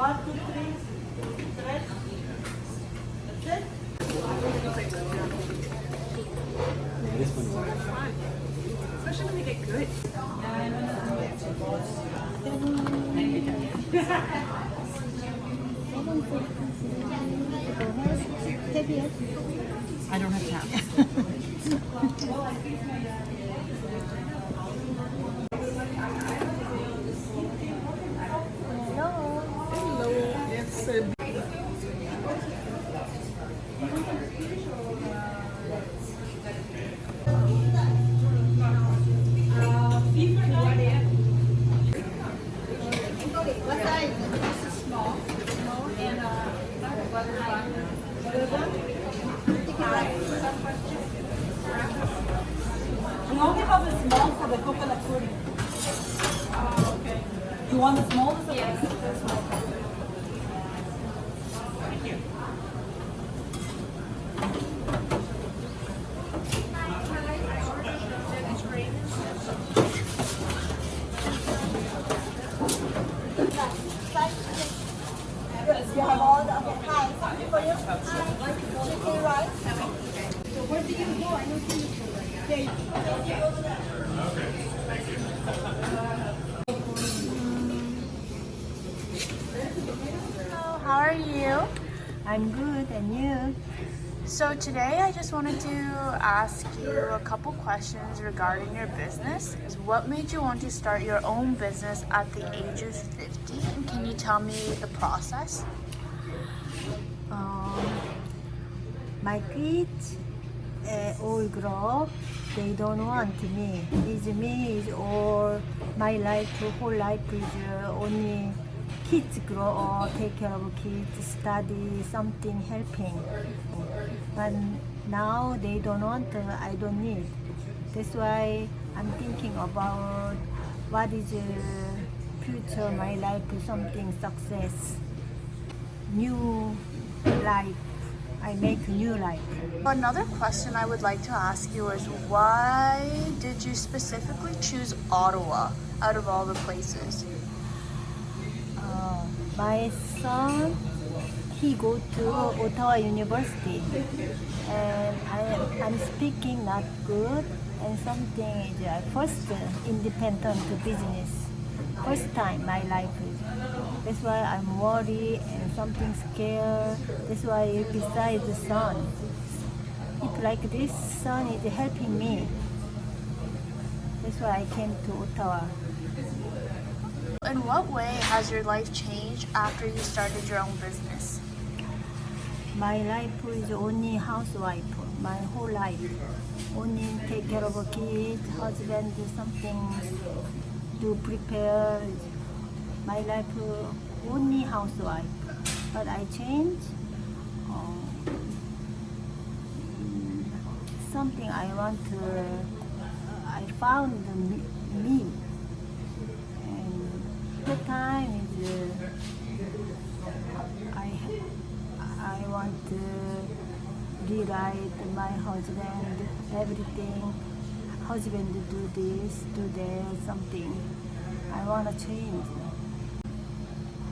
One, two, three, stretch. That's it? Especially when they get good. I don't have time. Have the small for the coconut pudding. Ah, okay. You want the small? Yes you. Yes, you have all the, okay, hi, something for you. Hi, chicken rice. So where do you go? I don't see you. There you go. Hello, how are you? I'm good, and you? So today I just wanted to ask you a couple questions regarding your business. What made you want to start your own business at the age of 50? And can you tell me the process? Um, my kids uh, all grow. They don't want me. Is me all my life, whole life is uh, only kids grow or take care of kids, study something, helping. But now they don't want. Uh, I don't need. That's why I'm thinking about what is uh, future my life, something success, new life. I make new life. Another question I would like to ask you is why did you specifically choose Ottawa out of all the places? Uh, my son, he go to Ottawa University, and I am I'm speaking not good, and something is uh, first uh, independent business, first time my life is. That's why I'm worried and something scared. That's why besides the son, if like this son is helping me. That's why I came to Ottawa. In what way has your life changed after you started your own business? My life is only housewife. My whole life, only take care of a kid, husband, something to prepare. My life uh, only housewife. But I changed. Um, something I want to. I found me. The time is. Uh, I I want to rewrite my husband everything husband do this, do that, something. I wanna change.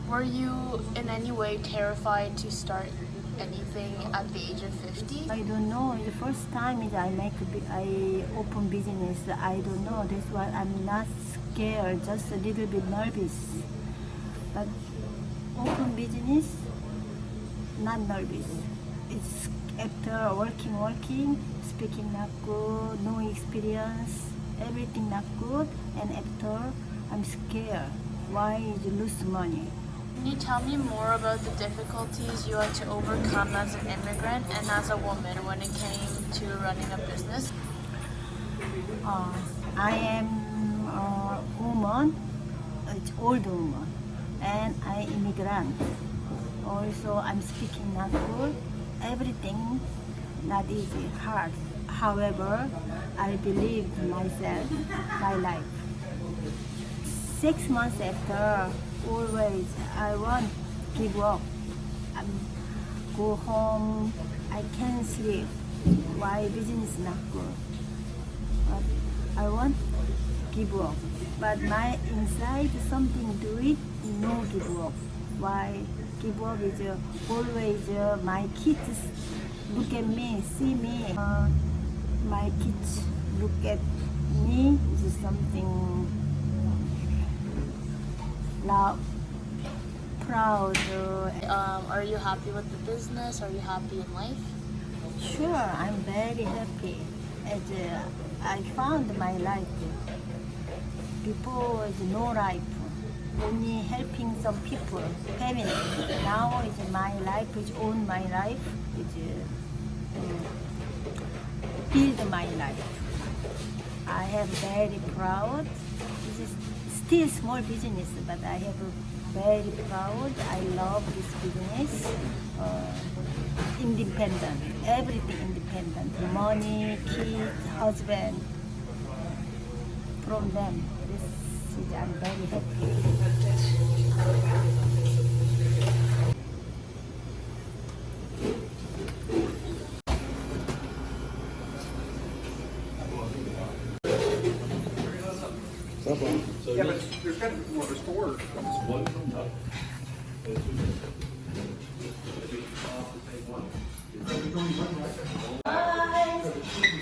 Were you in any way terrified to start anything at the age of 50? I don't know. The first time is I make I open business. I don't know. That's why I'm not scared. Just a little bit nervous. But open business, not nervous. It's after working, working, speaking not good, no experience, everything not good, and after I'm scared. Why lose money? Can you tell me more about the difficulties you had to overcome as an immigrant and as a woman when it came to running a business? Uh, I am a woman, it's old woman, and I immigrant. Also, I'm speaking not good. Everything not easy, hard. However, I believe myself, my life. Six months after, always I want give up. i go home. I can't sleep. Why business not good? but I want give up. But my inside something do it, no give up. Why give up is uh, always uh, my kids look at me, see me. Uh, my kids look at me is something proud. Um, are you happy with the business? Are you happy in life? Sure, I'm very happy. As uh, I found my life. Before was no life, only helping some people, family. Now is my life, is own my life, is uh, build my life. I am very proud. Still small business, but I have very proud. I love this business. Uh, independent, everything independent. Money, kids, husband. From them, this is I'm very happy. Yeah, but there's got to of a store.